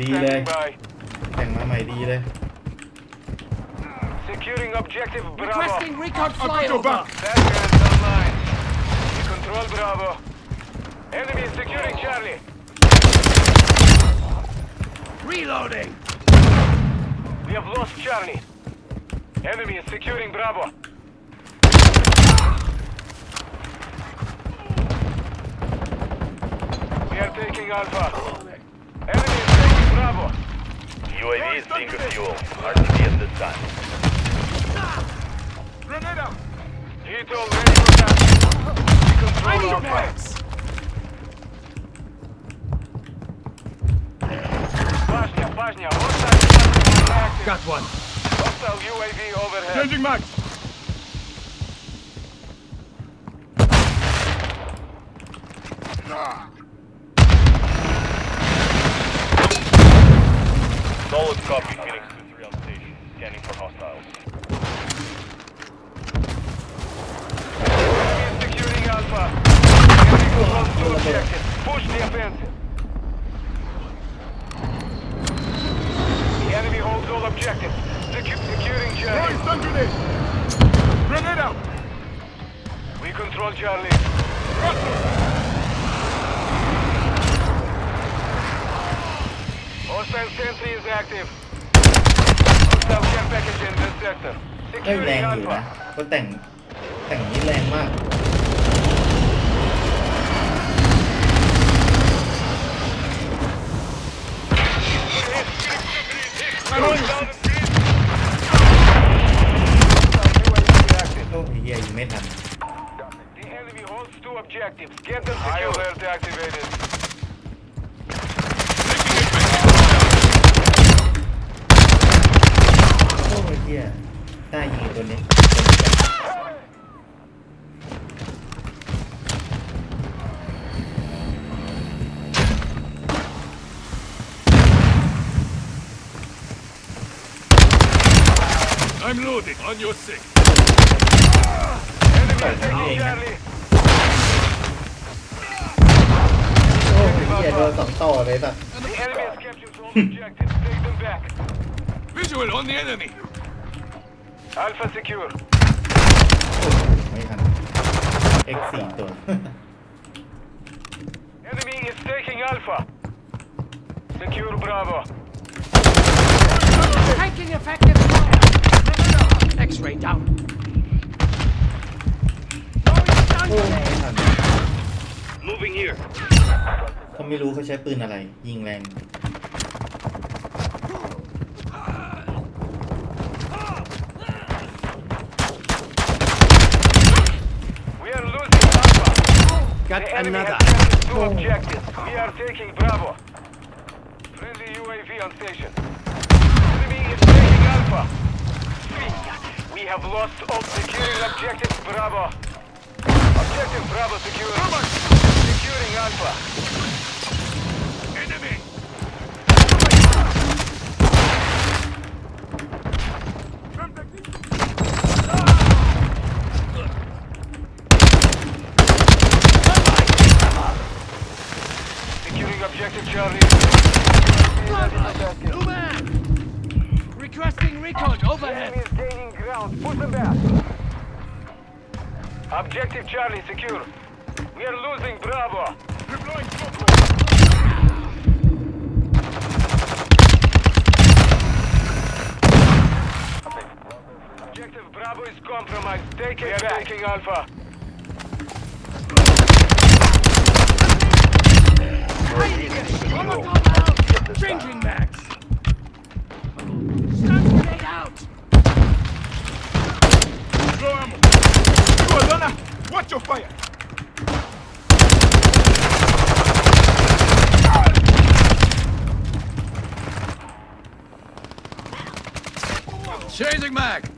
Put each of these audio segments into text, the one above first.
ดีเลย standing by. แต่งมาใหม่ดีเลย Securing objective Bravo. Requesting recon I've got your flyover. back. Batman's online. We control Bravo. Enemy is securing Charlie. Reloading. We have lost Charlie. Enemy is securing Bravo. We are taking Alpha. Enemy is taking Bravo. UAV is being refueled. RTB at this time. Grenade out. Heat all ready for that. We I control need Alpha. max. Bashня, Bashня, hostile active. Got one. Hostile UAV overhead. Changing max. Solid copy. Phoenix 2-3 on station. Scanning for hostiles. Securing Alpha. Enemy controls two objectives. Push the offensive. The enemy holds all objectives. Secu- securing Charlie. stun grenade. Grenade out. We control Charlie. Hostile sentry is active. Hostile care package in this sector. เอ้ยแร Securing งอยู่นะ Alpha. ก็แต่งแต่งนี้แรงมาก Throwing down the street. active. โอ้ยเฮียยิงไม่ทัน The enemy holds two objectives. Get them secure. High alert activated. โอ้ยเฮียได้ยิงตัวนี้ I'm loading. On your six. Enemy Right, taking yeah. Charlie. โอ้ยเฮียโดนสองต่อเลยสัตว์ The enemy has captured all objectives. Take them back. Visual on the enemy. Alpha secure. ไม่ทัน X4 ตัว Enemy is taking Alpha. Secure Bravo. Taking effective fire. X-ray down. Throwing stun โอ้ย grenade. ไม่ทัน Moving here. เขาไม่รู้เขาใช้ปืนอะไร ยิงแรง Got The enemy another. has captured two hmm. objectives. We are taking Bravo. Friendly UAV on station. Enemy is taking Alpha. We have lost all securing objective Bravo. Objective Bravo secure. Securing Alpha. Enemy. Securing objective Charlie. New man. Requesting recon Enemy overhead. is gaining ground. Push them back. Objective Charlie secure. We are losing Bravo. Deploying smoke. Objective Bravo is compromised. Take it back. taking Alpha. Changing mags. Stun grenade out. Throw ammo. You Alana. Watch your fire. Changing mag.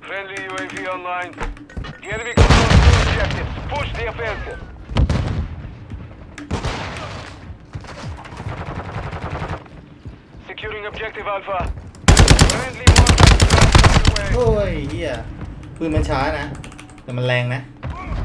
Friendly UAV online. The enemy controls two objectives. Push the offensive. Securing objective Alpha. Friendly mortar strike on พื้นมันช้านะ แต่มันแรงนะ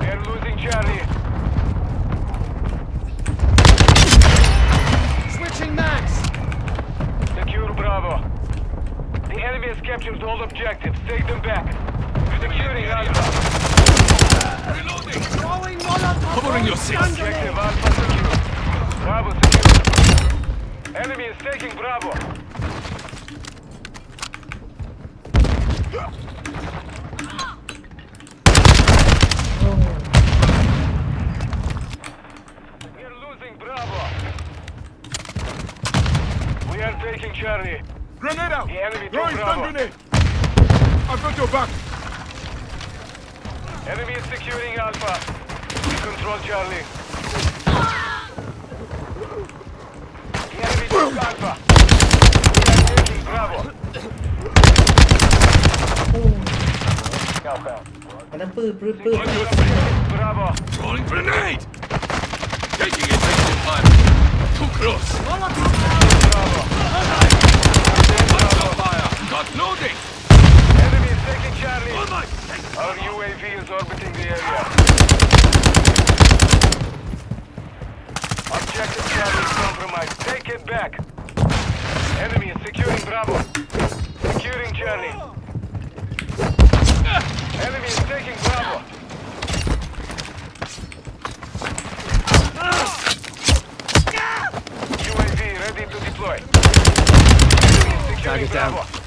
They're losing Charlie. Switching mags. Secure Bravo. The enemy has captured all objectives. Them back. Covering your six. Charlie. Grenade out! The enemy Throwing stun grenade! I've got your back! Enemy is securing Alpha. We control Charlie. The enemy took Alpha. We are taking Bravo. Alpha. On your feet. Bravo. Throwing grenade! Taking it, taking fire. Too close. Bravo. Hostile fire! Got loading! Enemy is taking Charlie. On my... Our UAV is orbiting the area. Objective Charlie is compromised. Take it back. Enemy is securing Bravo. Securing Charlie. Enemy is taking Bravo. UAV ready to deploy. Enemy is securing Target down. Bravo.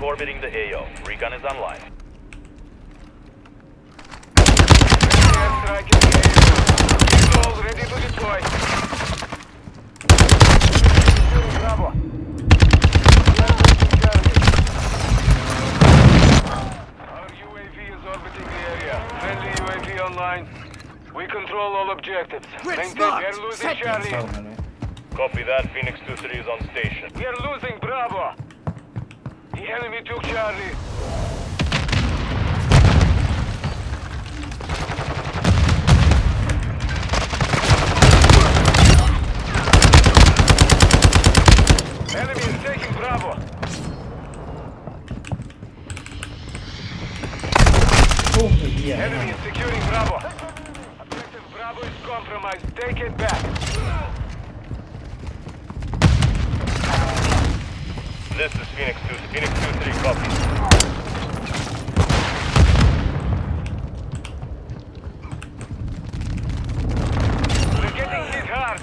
Orbiting the AO. Recon is online. Ready to deploy. Bravo. Our UAV is orbiting the area. Friendly UAV online. We control all objectives. Maintain. We are losing Charlie. Copy that. Phoenix 2-3 is on station. We are losing Bravo. Enemy took Charlie. Enemy is taking Bravo. Oh, Enemy is securing Bravo. Objective Bravo is compromised. Take it back. This is Phoenix 2. Phoenix 2-3, copy. We're getting hit hard.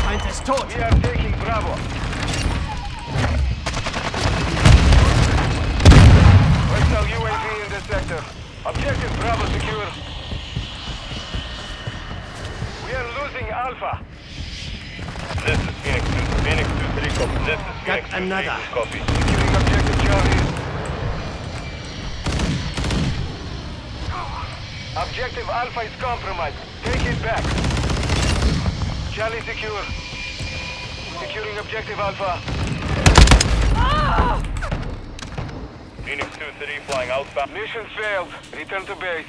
Find us tot. We are taking Bravo. Hostile UAV in the sector. Objective Bravo secure. We are losing Alpha. 2-3, copy. This is Phoenix 2-3, another. copy. Securing objective Charlie. Objective Alpha is compromised. Take it back. Charlie secure. Securing objective Alpha. Ah! Phoenix 2-3 flying outbound. Mission failed. Return to base.